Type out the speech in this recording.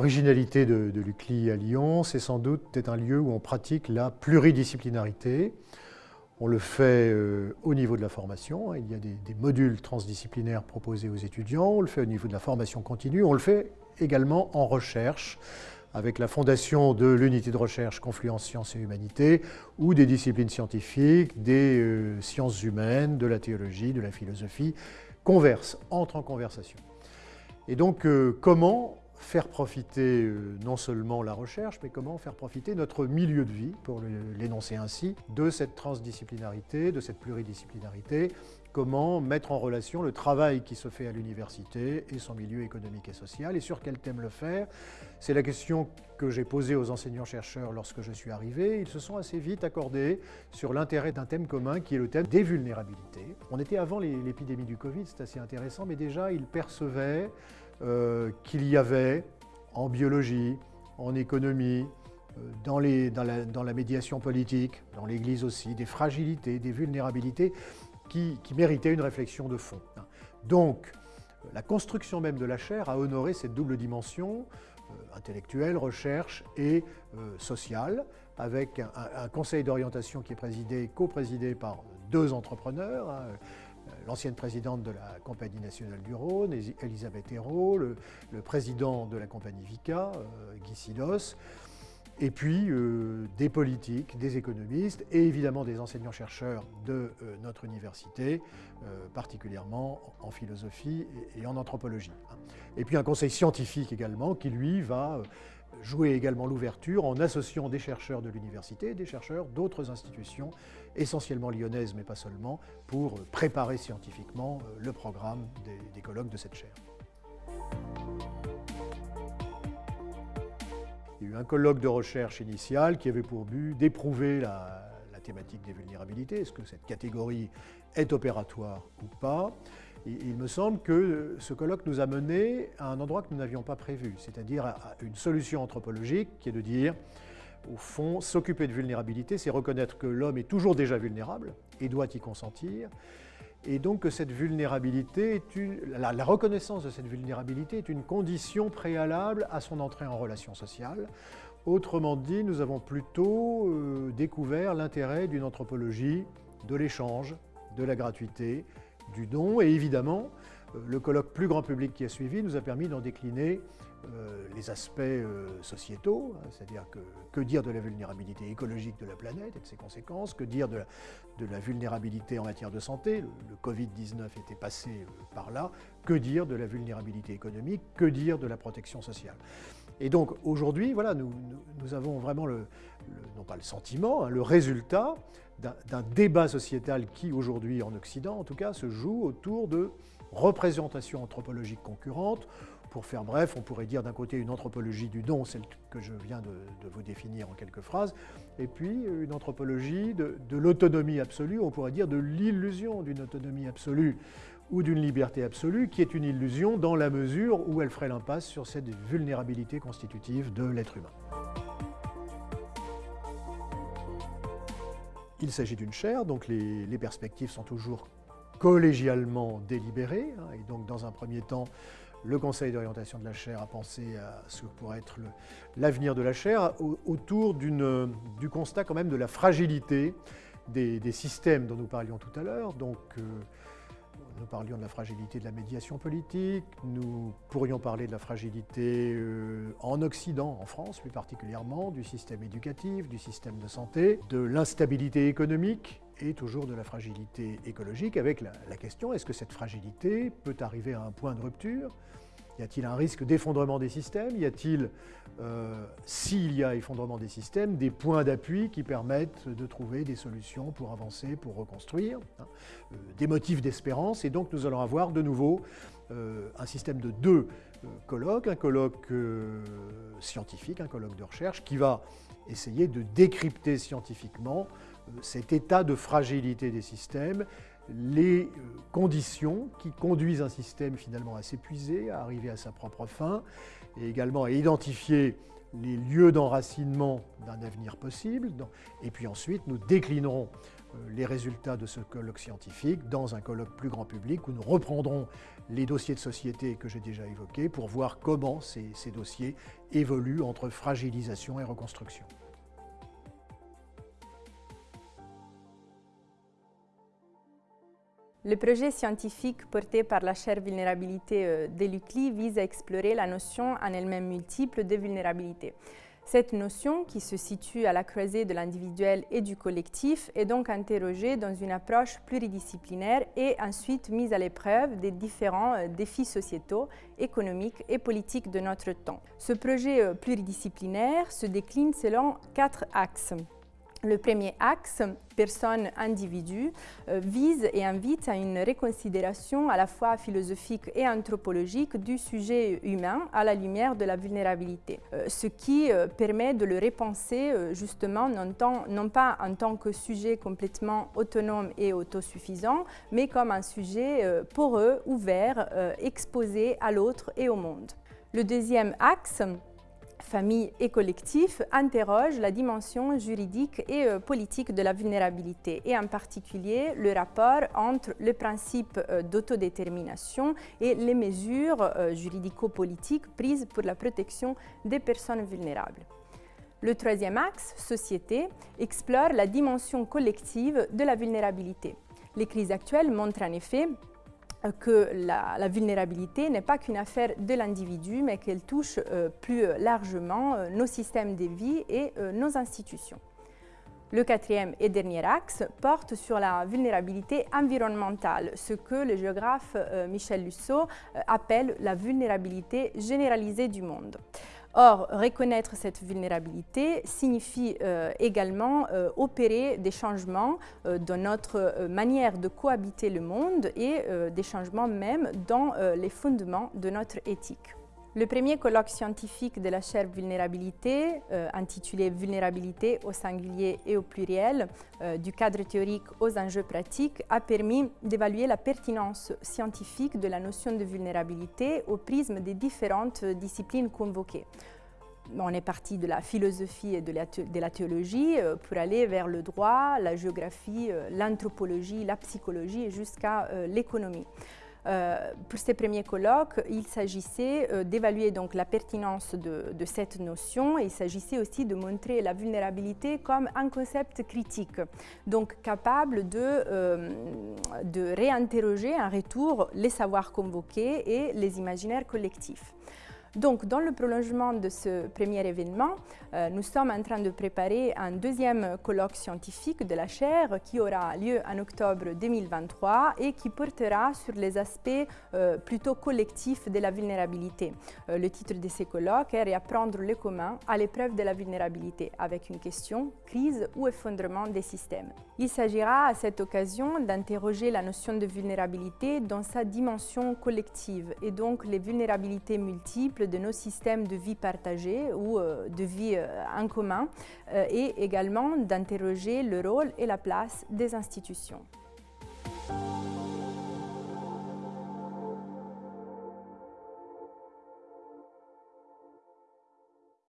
l'originalité de, l'UCLI à Lyon, c'est sans doute être un lieu où on pratique la pluridisciplinarité. On le fait euh, au niveau de la formation, hein. il y a des, modules transdisciplinaires proposés aux étudiants, on le fait au niveau de la formation continue, on le fait également en recherche, avec la fondation de l'unité de recherche Confluence Sciences et Humanité, ou des disciplines scientifiques, des euh, sciences humaines, de la théologie, de la philosophie, conversent, entrent en conversation. Et donc, euh, comment faire profiter euh, non seulement la recherche, mais comment faire profiter notre milieu de vie, pour l'énoncer ainsi, de cette transdisciplinarité, de cette pluridisciplinarité, comment mettre en relation le travail qui se fait à l'université et son milieu économique et social, et sur quel thème le faire. C'est la question que j'ai posée aux enseignants-chercheurs lorsque je suis arrivé. Ils se sont assez vite accordés sur l'intérêt d'un thème commun qui est le thème des vulnérabilités. On était avant l'épidémie du Covid, c'est assez intéressant, mais déjà ils percevaient euh, qu'il y avait en biologie, en économie, euh, dans, la, médiation politique, dans l'Église aussi, des fragilités, des vulnérabilités qui, méritaient une réflexion de fond. Donc, la construction même de la chaire a honoré cette double dimension euh, intellectuelle, recherche et sociale, avec un, conseil d'orientation qui est présidé, co-présidé par deux entrepreneurs, hein, l'ancienne présidente de la Compagnie nationale du Rhône, Elisabeth Hérault, le, président de la compagnie Vica, euh, Guy Silos, et puis euh, des politiques, des économistes et évidemment des enseignants-chercheurs de euh, notre université, particulièrement en philosophie et, en anthropologie. Et puis un conseil scientifique également qui, lui, va jouer également l'ouverture en associant des chercheurs de l'université et des chercheurs d'autres institutions, essentiellement lyonnaises mais pas seulement, pour préparer scientifiquement euh, le programme des, colloques de cette chaire. Il y a eu un colloque de recherche initial qui avait pour but d'éprouver la, thématique des vulnérabilités. Est-ce que cette catégorie est opératoire ou pas il me semble que ce colloque nous a mené à un endroit que nous n'avions pas prévu, c'est-à-dire à une solution anthropologique qui est de dire, au fond, s'occuper de vulnérabilité, c'est reconnaître que l'homme est toujours déjà vulnérable et doit y consentir, et donc que la, reconnaissance de cette vulnérabilité est une condition préalable à son entrée en relation sociale. Autrement dit, nous avons plutôt euh, découvert l'intérêt d'une anthropologie de l'échange, de la gratuité, du don. Et évidemment, euh, le colloque plus grand public qui a suivi nous a permis d'en décliner euh, les aspects euh, sociétaux, hein, c'est-à-dire que, que dire de la vulnérabilité écologique de la planète et de ses conséquences, que dire de la, vulnérabilité en matière de santé, le, Covid-19 était passé par là, que dire de la vulnérabilité économique, que dire de la protection sociale. Et donc aujourd'hui, voilà, nous, nous, avons vraiment le, non pas le sentiment, hein, le résultat d'un débat sociétal qui aujourd'hui en Occident en tout cas se joue autour de représentations anthropologiques concurrentes. Pour faire bref, on pourrait dire d'un côté une anthropologie du don, celle que je viens de, vous définir en quelques phrases, et puis une anthropologie de, l'autonomie absolue, on pourrait dire de l'illusion d'une autonomie absolue ou d'une liberté absolue, qui est une illusion dans la mesure où elle ferait l'impasse sur cette vulnérabilité constitutive de l'être humain. Il s'agit d'une chaire, donc les, perspectives sont toujours collégialement délibérées. Hein, et donc, dans un premier temps, le Conseil d'orientation de la chaire a pensé à ce que pourrait être l'avenir de la chaire autour du constat quand même de la fragilité des, systèmes dont nous parlions tout à l'heure. Donc, euh, nous parlions de la fragilité de la médiation politique, nous pourrions parler de la fragilité euh, en Occident, en France plus particulièrement, du système éducatif, du système de santé, de l'instabilité économique et toujours de la fragilité écologique avec la, question est-ce que cette fragilité peut arriver à un point de rupture? Y a-t-il un risque d'effondrement des systèmes? Y a-t-il, euh, s'il y a effondrement des systèmes, des points d'appui qui permettent de trouver des solutions pour avancer, pour reconstruire, hein, euh, des motifs d'espérance. Et donc nous allons avoir de nouveau euh, un système de deux colloques, un colloque scientifique, un colloque de recherche, qui va essayer de décrypter scientifiquement cet état de fragilité des systèmes les euh, conditions qui conduisent un système finalement à s'épuiser, à arriver à sa propre fin, et également à identifier les lieux d'enracinement d'un avenir possible, et puis ensuite nous déclinerons euh, les résultats de ce colloque scientifique dans un colloque plus grand public où nous reprendrons les dossiers de société que j'ai déjà évoqués pour voir comment ces, ces dossiers évoluent entre fragilisation et reconstruction. Le projet scientifique porté par la chaire vulnérabilité euh, de l'UCLI vise à explorer la notion en elle-même multiple de vulnérabilité. Cette notion, qui se situe à la croisée de l'individuel et du collectif, est donc interrogée dans une approche pluridisciplinaire et ensuite mise à l'épreuve des différents euh, défis sociétaux, économiques et politiques de notre temps. Ce projet euh, pluridisciplinaire se décline selon quatre axes. Le premier axe, personne-individu, euh, vise et invite à une réconsidération à la fois philosophique et anthropologique du sujet humain à la lumière de la vulnérabilité, euh, ce qui euh, permet de le repenser justement non, non, pas en tant que sujet complètement autonome et autosuffisant, mais comme un sujet poreux, ouvert, exposé à l'autre et au monde. Le deuxième axe, famille et collectif interroge la dimension juridique et euh, politique de la vulnérabilité et en particulier le rapport entre le principe euh, d'autodétermination et les mesures euh, juridico-politiques prises pour la protection des personnes vulnérables. Le troisième axe, société, explore la dimension collective de la vulnérabilité. Les crises actuelles montrent en effet que la, vulnérabilité n'est pas qu'une affaire de l'individu, mais qu'elle touche euh, plus largement euh, nos systèmes de vie et euh, nos institutions. Le quatrième et dernier axe porte sur la vulnérabilité environnementale, ce que le géographe Michel Lusseau appelle la vulnérabilité généralisée du monde. Or, reconnaître cette vulnérabilité signifie euh, également euh, opérer des changements euh, dans notre manière de cohabiter le monde et des changements même dans les fondements de notre éthique. Le premier colloque scientifique de la chaire vulnérabilité, intitulé Vulnérabilité au singulier et au pluriel, du cadre théorique aux enjeux pratiques, a permis d'évaluer la pertinence scientifique de la notion de vulnérabilité au prisme des différentes disciplines convoquées. On est parti de la philosophie et de la, théologie euh, pour aller vers le droit, la géographie, euh, l'anthropologie, la psychologie et jusqu'à euh, pour ces premiers colloques, il s'agissait d'évaluer donc la pertinence de, cette notion et il s'agissait aussi de montrer la vulnérabilité comme un concept critique, donc capable de, de réinterroger en retour les savoirs convoqués et les imaginaires collectifs. Donc, dans le prolongement de ce premier événement, euh, nous sommes en train de préparer un deuxième colloque scientifique de la chaire qui aura lieu en octobre 2023 et qui portera sur les aspects euh, plutôt collectifs de la vulnérabilité. Euh, le titre de ces colloques est Réapprendre le commun à l'épreuve de la vulnérabilité avec une question crise ou effondrement des systèmes? Il s'agira à cette occasion d'interroger la notion de vulnérabilité dans sa dimension collective et donc les vulnérabilités multiples de nos systèmes de vie partagés ou euh, de vie euh, en commun euh, et également d'interroger le rôle et la place des institutions.